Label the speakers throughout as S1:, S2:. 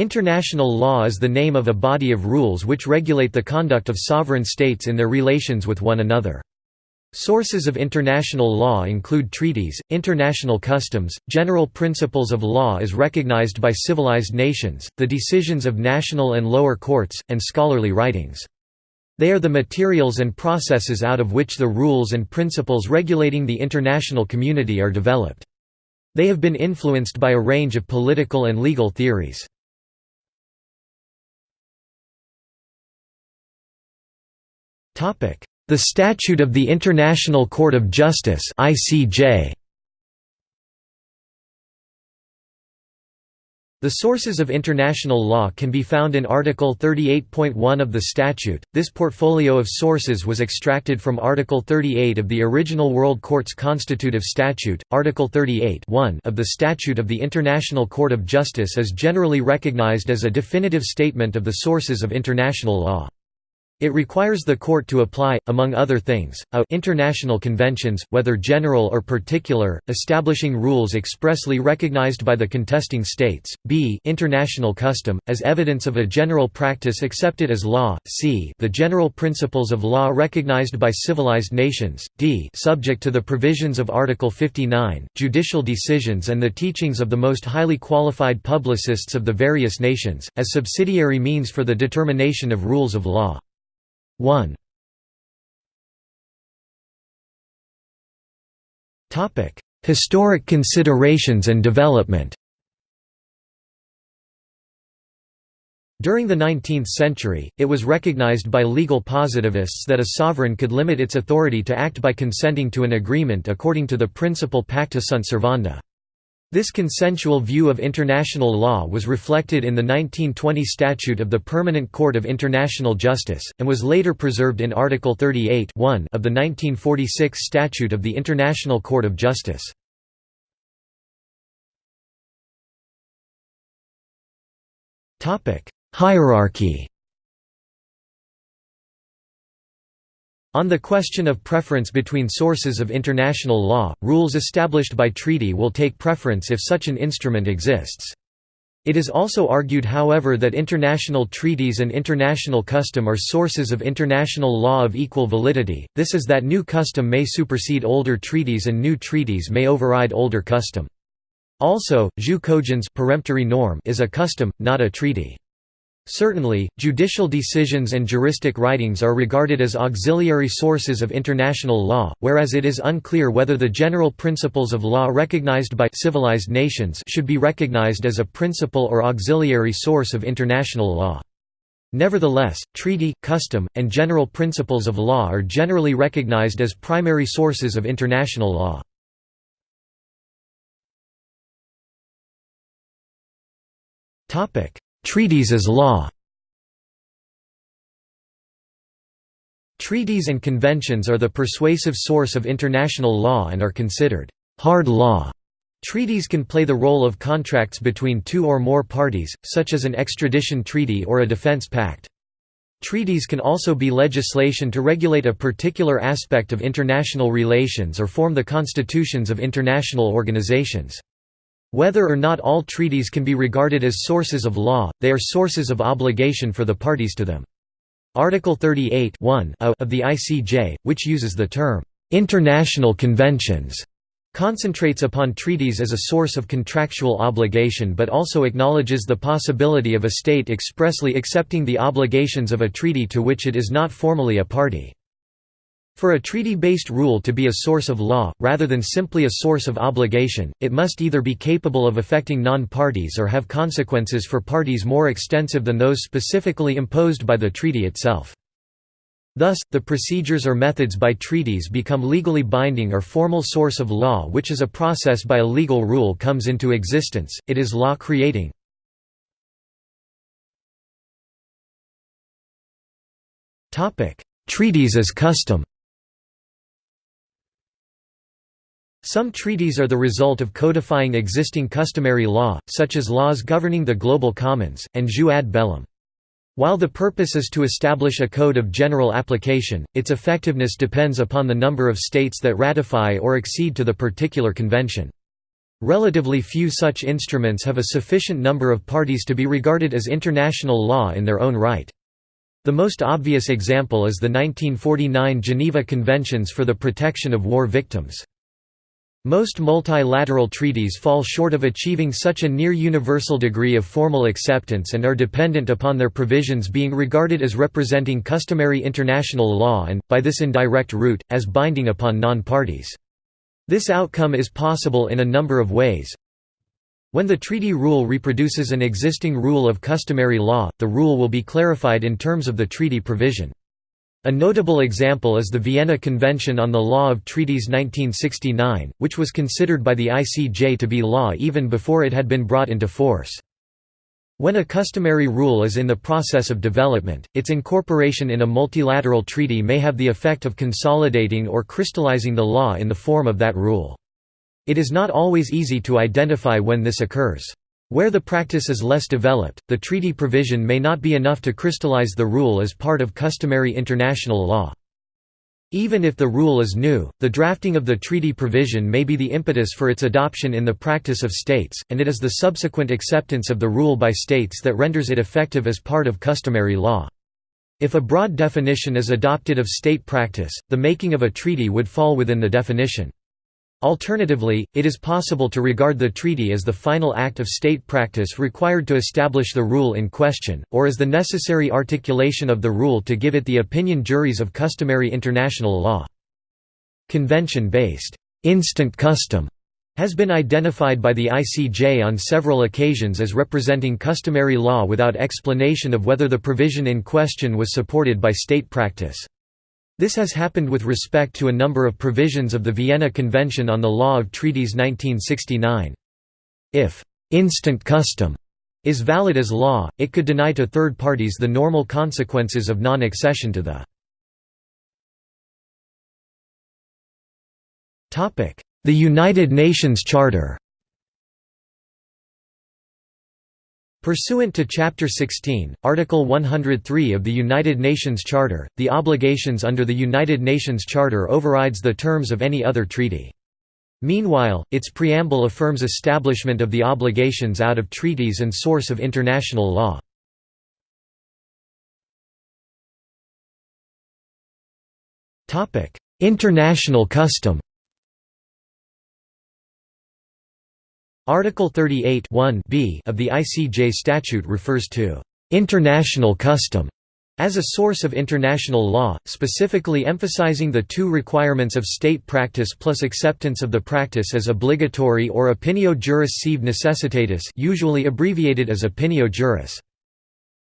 S1: International law is the name of a body of rules which regulate the conduct of sovereign states in their relations with one another. Sources of international law include treaties, international customs, general principles of law as recognized by civilized nations, the decisions of national and lower courts, and scholarly writings. They are the materials and processes out of which the rules and principles regulating the international community are developed. They have been influenced by a range of political and legal theories. The Statute of the International Court of Justice The sources of international law can be found in Article 38.1 of the statute. This portfolio of sources was extracted from Article 38 of the original World Court's constitutive statute. Article 38 of the Statute of the International Court of Justice is generally recognized as a definitive statement of the sources of international law. It requires the court to apply, among other things, a international conventions, whether general or particular, establishing rules expressly recognized by the contesting states, b international custom, as evidence of a general practice accepted as law, c the general principles of law recognized by civilized nations, d subject to the provisions of Article 59, judicial decisions and the teachings of the most highly qualified publicists of the various nations, as subsidiary means for the determination of rules of law. 1 Topic: Historic considerations and development. During the 19th century, it was recognized by legal positivists that a sovereign could limit its authority to act by consenting to an agreement according to the principle pacta sunt servanda. This consensual view of international law was reflected in the 1920 Statute of the Permanent Court of International Justice, and was later preserved in Article 38 of the 1946 Statute of the International Court of Justice. Hierarchy On the question of preference between sources of international law, rules established by treaty will take preference if such an instrument exists. It is also argued however that international treaties and international custom are sources of international law of equal validity, this is that new custom may supersede older treaties and new treaties may override older custom. Also, jus cogens peremptory norm is a custom, not a treaty. Certainly, judicial decisions and juristic writings are regarded as auxiliary sources of international law, whereas it is unclear whether the general principles of law recognized by civilized nations should be recognized as a principal or auxiliary source of international law. Nevertheless, treaty, custom, and general principles of law are generally recognized as primary sources of international law. Topic: Treaties as law Treaties and conventions are the persuasive source of international law and are considered hard law. Treaties can play the role of contracts between two or more parties, such as an extradition treaty or a defense pact. Treaties can also be legislation to regulate a particular aspect of international relations or form the constitutions of international organizations. Whether or not all treaties can be regarded as sources of law, they are sources of obligation for the parties to them. Article 38 of the ICJ, which uses the term, "...international conventions", concentrates upon treaties as a source of contractual obligation but also acknowledges the possibility of a state expressly accepting the obligations of a treaty to which it is not formally a party. For a treaty-based rule to be a source of law, rather than simply a source of obligation, it must either be capable of affecting non-parties or have consequences for parties more extensive than those specifically imposed by the treaty itself. Thus, the procedures or methods by treaties become legally binding or formal source of law which is a process by a legal rule comes into existence, it is law creating. Treaties as custom Some treaties are the result of codifying existing customary law, such as laws governing the global commons, and jus ad bellum. While the purpose is to establish a code of general application, its effectiveness depends upon the number of states that ratify or accede to the particular convention. Relatively few such instruments have a sufficient number of parties to be regarded as international law in their own right. The most obvious example is the 1949 Geneva Conventions for the Protection of War Victims. Most multilateral treaties fall short of achieving such a near-universal degree of formal acceptance and are dependent upon their provisions being regarded as representing customary international law and, by this indirect route, as binding upon non-parties. This outcome is possible in a number of ways. When the treaty rule reproduces an existing rule of customary law, the rule will be clarified in terms of the treaty provision. A notable example is the Vienna Convention on the Law of Treaties 1969, which was considered by the ICJ to be law even before it had been brought into force. When a customary rule is in the process of development, its incorporation in a multilateral treaty may have the effect of consolidating or crystallizing the law in the form of that rule. It is not always easy to identify when this occurs. Where the practice is less developed, the treaty provision may not be enough to crystallize the rule as part of customary international law. Even if the rule is new, the drafting of the treaty provision may be the impetus for its adoption in the practice of states, and it is the subsequent acceptance of the rule by states that renders it effective as part of customary law. If a broad definition is adopted of state practice, the making of a treaty would fall within the definition. Alternatively, it is possible to regard the treaty as the final act of state practice required to establish the rule in question, or as the necessary articulation of the rule to give it the opinio juris of customary international law. Convention-based, instant custom has been identified by the ICJ on several occasions as representing customary law without explanation of whether the provision in question was supported by state practice. This has happened with respect to a number of provisions of the Vienna Convention on the Law of Treaties 1969. If «instant custom» is valid as law, it could deny to third parties the normal consequences of non-accession to the The United Nations Charter Pursuant to Chapter 16, Article 103 of the United Nations Charter, the obligations under the United Nations Charter overrides the terms of any other treaty. Meanwhile, its preamble affirms establishment of the obligations out of treaties and source of international law. International custom Article 38 b of the ICJ statute refers to «international custom» as a source of international law, specifically emphasizing the two requirements of state practice plus acceptance of the practice as obligatory or opinio juris sive necessitatis usually abbreviated as opinio juris.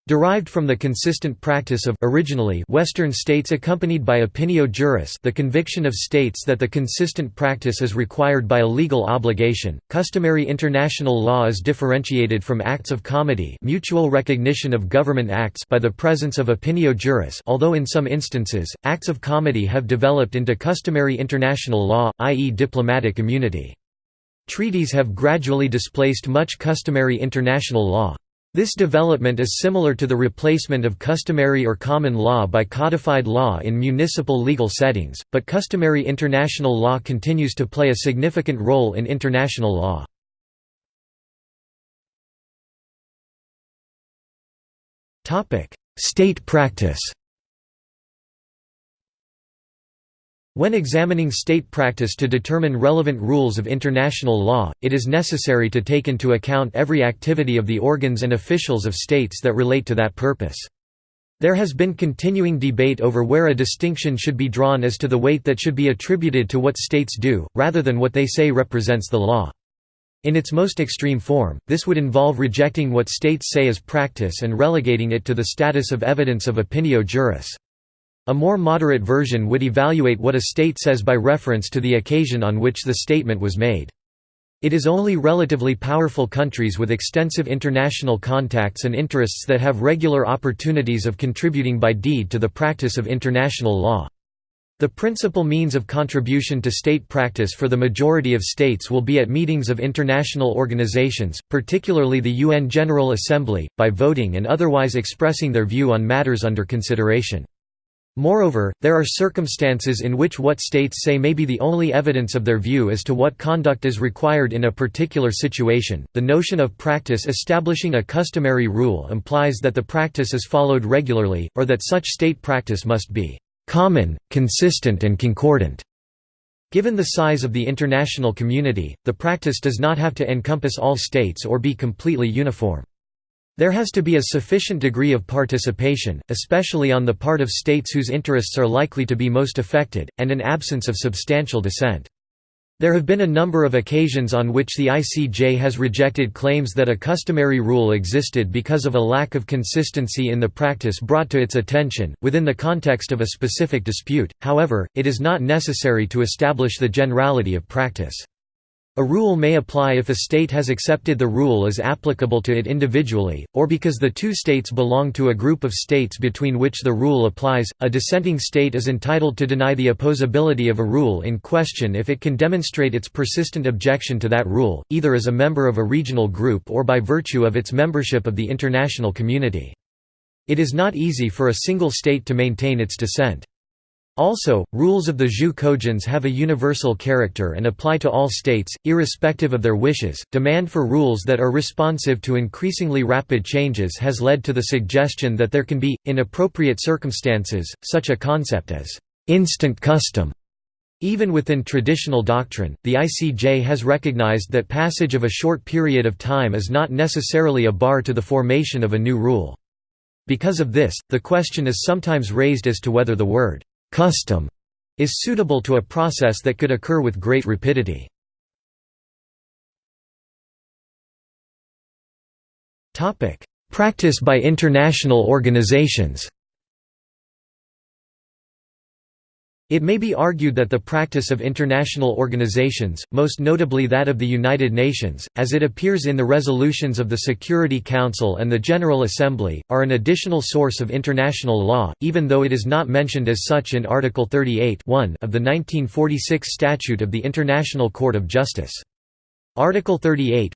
S1: Derived from the consistent practice of originally Western states accompanied by opinio juris the conviction of states that the consistent practice is required by a legal obligation, customary international law is differentiated from acts of comity mutual recognition of government acts by the presence of opinio juris although in some instances, acts of comity have developed into customary international law, i.e. diplomatic immunity. Treaties have gradually displaced much customary international law. This development is similar to the replacement of customary or common law by codified law in municipal legal settings, but customary international law continues to play a significant role in international law. State practice When examining state practice to determine relevant rules of international law, it is necessary to take into account every activity of the organs and officials of states that relate to that purpose. There has been continuing debate over where a distinction should be drawn as to the weight that should be attributed to what states do, rather than what they say represents the law. In its most extreme form, this would involve rejecting what states say as practice and relegating it to the status of evidence of opinio juris. A more moderate version would evaluate what a state says by reference to the occasion on which the statement was made. It is only relatively powerful countries with extensive international contacts and interests that have regular opportunities of contributing by deed to the practice of international law. The principal means of contribution to state practice for the majority of states will be at meetings of international organizations, particularly the UN General Assembly, by voting and otherwise expressing their view on matters under consideration. Moreover, there are circumstances in which what states say may be the only evidence of their view as to what conduct is required in a particular situation. The notion of practice establishing a customary rule implies that the practice is followed regularly, or that such state practice must be common, consistent, and concordant. Given the size of the international community, the practice does not have to encompass all states or be completely uniform. There has to be a sufficient degree of participation, especially on the part of states whose interests are likely to be most affected, and an absence of substantial dissent. There have been a number of occasions on which the ICJ has rejected claims that a customary rule existed because of a lack of consistency in the practice brought to its attention, within the context of a specific dispute, however, it is not necessary to establish the generality of practice. A rule may apply if a state has accepted the rule as applicable to it individually, or because the two states belong to a group of states between which the rule applies. A dissenting state is entitled to deny the opposability of a rule in question if it can demonstrate its persistent objection to that rule, either as a member of a regional group or by virtue of its membership of the international community. It is not easy for a single state to maintain its dissent. Also, rules of the jus cogens have a universal character and apply to all states, irrespective of their wishes. Demand for rules that are responsive to increasingly rapid changes has led to the suggestion that there can be, in appropriate circumstances, such a concept as instant custom. Even within traditional doctrine, the ICJ has recognized that passage of a short period of time is not necessarily a bar to the formation of a new rule. Because of this, the question is sometimes raised as to whether the word custom is suitable to a process that could occur with great rapidity. Practice by international organizations It may be argued that the practice of international organizations, most notably that of the United Nations, as it appears in the resolutions of the Security Council and the General Assembly, are an additional source of international law, even though it is not mentioned as such in Article 38 of the 1946 Statute of the International Court of Justice. Article 38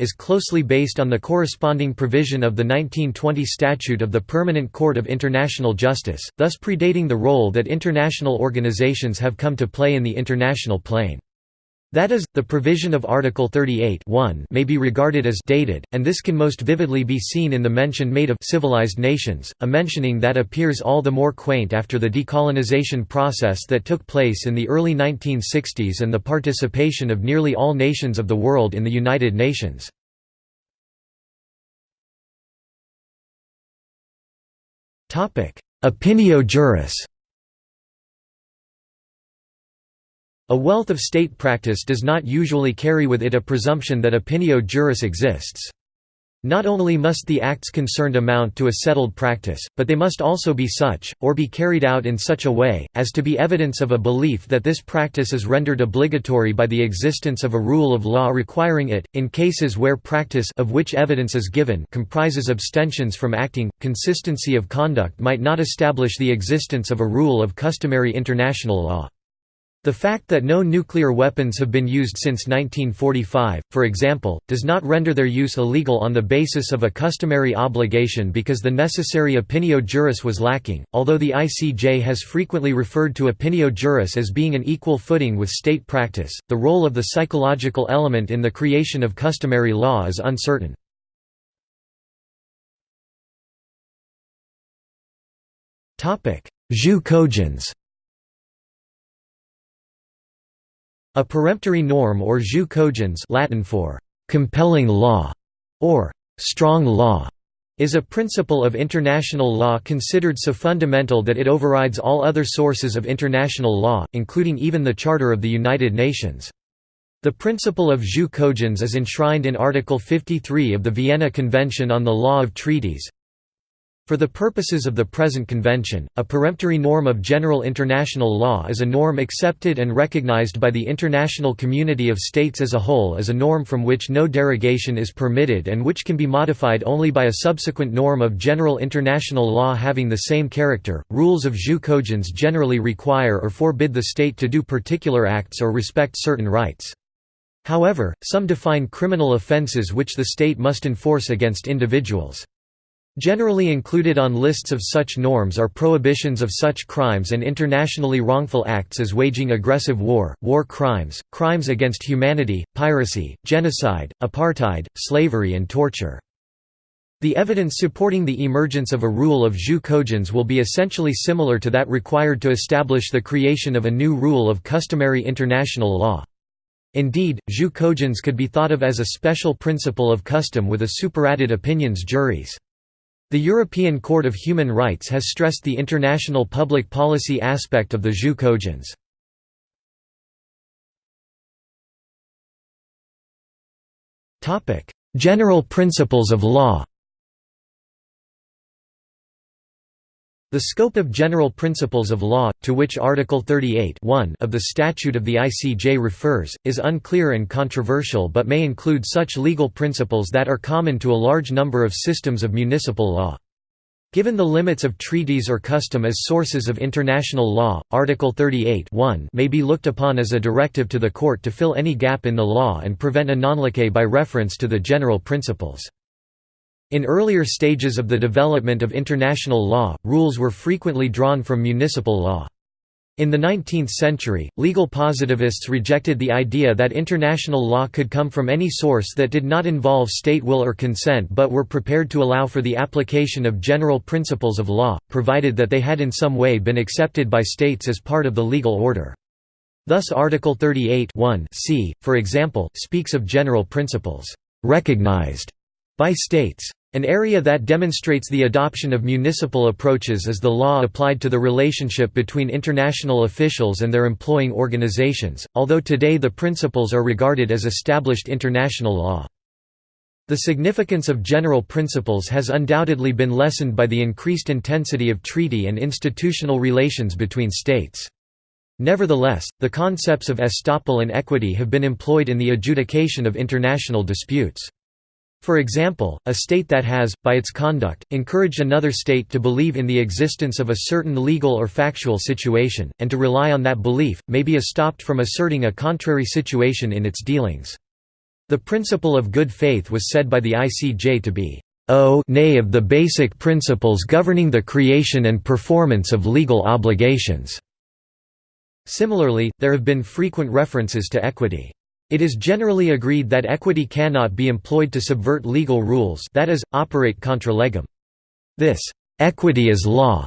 S1: is closely based on the corresponding provision of the 1920 Statute of the Permanent Court of International Justice, thus predating the role that international organizations have come to play in the international plane. That is, the provision of Article 38 may be regarded as dated, and this can most vividly be seen in the mention made of civilized nations, a mentioning that appears all the more quaint after the decolonization process that took place in the early 1960s and the participation of nearly all nations of the world in the United Nations. Opinio juris A wealth of state practice does not usually carry with it a presumption that opinio juris exists. Not only must the acts concerned amount to a settled practice, but they must also be such, or be carried out in such a way, as to be evidence of a belief that this practice is rendered obligatory by the existence of a rule of law requiring it. In cases where practice of which evidence is given comprises abstentions from acting, consistency of conduct might not establish the existence of a rule of customary international law. The fact that no nuclear weapons have been used since 1945, for example, does not render their use illegal on the basis of a customary obligation because the necessary opinio juris was lacking. Although the ICJ has frequently referred to opinio juris as being an equal footing with state practice, the role of the psychological element in the creation of customary law is uncertain. Cogens A peremptory norm or jus cogens Latin for «compelling law» or «strong law» is a principle of international law considered so fundamental that it overrides all other sources of international law, including even the Charter of the United Nations. The principle of jus cogens is enshrined in Article 53 of the Vienna Convention on the Law of Treaties, for the purposes of the present convention, a peremptory norm of general international law is a norm accepted and recognized by the international community of states as a whole as a norm from which no derogation is permitted and which can be modified only by a subsequent norm of general international law having the same character. Rules of jus cogens generally require or forbid the state to do particular acts or respect certain rights. However, some define criminal offenses which the state must enforce against individuals. Generally included on lists of such norms are prohibitions of such crimes and internationally wrongful acts as waging aggressive war, war crimes, crimes against humanity, piracy, genocide, apartheid, slavery and torture. The evidence supporting the emergence of a rule of jus cogens will be essentially similar to that required to establish the creation of a new rule of customary international law. Indeed, jus cogens could be thought of as a special principle of custom with a superadded opinio juris. The European Court of Human Rights has stressed the international public policy aspect of the jus cogens. General principles of law The scope of general principles of law, to which Article 38 of the Statute of the ICJ refers, is unclear and controversial but may include such legal principles that are common to a large number of systems of municipal law. Given the limits of treaties or custom as sources of international law, Article 38 may be looked upon as a directive to the court to fill any gap in the law and prevent a non liquet by reference to the general principles. In earlier stages of the development of international law, rules were frequently drawn from municipal law. In the 19th century, legal positivists rejected the idea that international law could come from any source that did not involve state will or consent but were prepared to allow for the application of general principles of law, provided that they had in some way been accepted by states as part of the legal order. Thus Article 38 c, for example, speaks of general principles, "...recognized", by states. An area that demonstrates the adoption of municipal approaches is the law applied to the relationship between international officials and their employing organizations, although today the principles are regarded as established international law. The significance of general principles has undoubtedly been lessened by the increased intensity of treaty and institutional relations between states. Nevertheless, the concepts of estoppel and equity have been employed in the adjudication of international disputes. For example, a state that has, by its conduct, encouraged another state to believe in the existence of a certain legal or factual situation, and to rely on that belief, may be estopped from asserting a contrary situation in its dealings. The principle of good faith was said by the ICJ to be o nay of the basic principles governing the creation and performance of legal obligations." Similarly, there have been frequent references to equity. It is generally agreed that equity cannot be employed to subvert legal rules that is, operate contra legem. This «equity is law»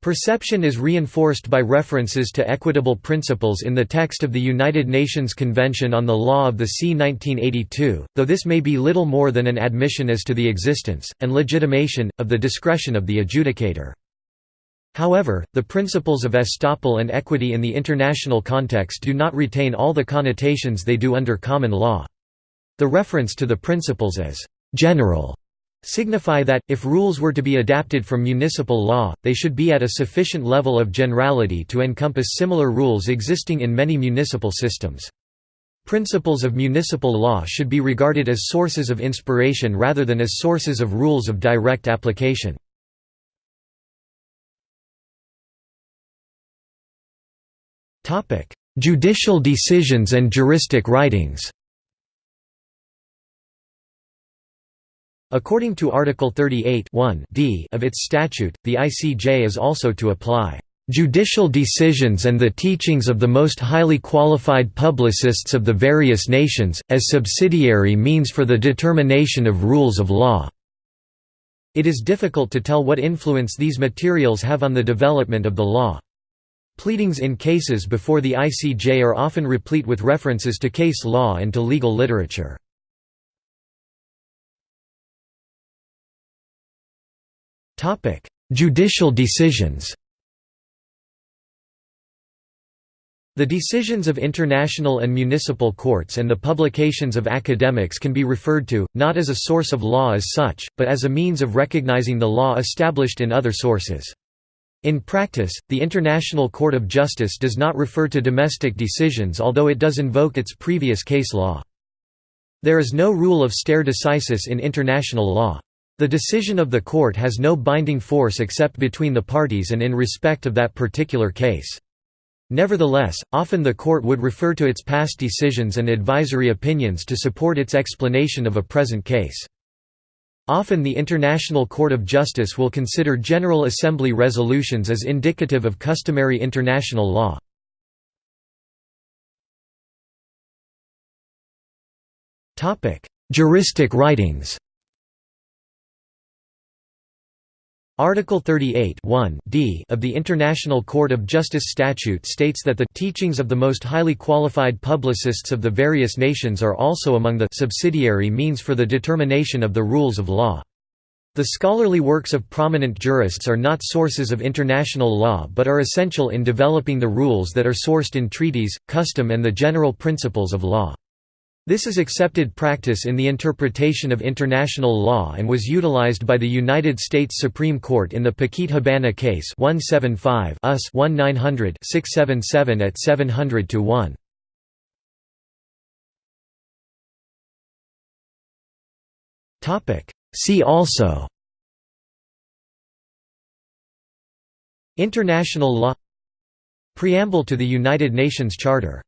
S1: perception is reinforced by references to equitable principles in the text of the United Nations Convention on the Law of the Sea 1982, though this may be little more than an admission as to the existence, and legitimation, of the discretion of the adjudicator. However, the principles of estoppel and equity in the international context do not retain all the connotations they do under common law. The reference to the principles as «general» signify that, if rules were to be adapted from municipal law, they should be at a sufficient level of generality to encompass similar rules existing in many municipal systems. Principles of municipal law should be regarded as sources of inspiration rather than as sources of rules of direct application. Judicial decisions and juristic writings According to Article 38 d of its statute, the ICJ is also to apply "...judicial decisions and the teachings of the most highly qualified publicists of the various nations, as subsidiary means for the determination of rules of law." It is difficult to tell what influence these materials have on the development of the law. Pleadings in cases before the ICJ are often replete with references to case law and to legal literature. Judicial decisions The decisions of international and municipal courts and the publications of academics can be referred to, not as a source of law as such, but as a means of recognizing the law established in other sources. In practice, the International Court of Justice does not refer to domestic decisions although it does invoke its previous case law. There is no rule of stare decisis in international law. The decision of the court has no binding force except between the parties and in respect of that particular case. Nevertheless, often the court would refer to its past decisions and advisory opinions to support its explanation of a present case. Often the International Court of Justice will consider General Assembly resolutions as indicative of customary international law. Juristic writings Article 38 d of the International Court of Justice Statute states that the teachings of the most highly qualified publicists of the various nations are also among the subsidiary means for the determination of the rules of law. The scholarly works of prominent jurists are not sources of international law but are essential in developing the rules that are sourced in treaties, custom and the general principles of law. This is accepted practice in the interpretation of international law and was utilized by the United States Supreme Court in the Paquete Habana case 175 US 1900 677 at 700 to 1. Topic See also International law Preamble to the United Nations Charter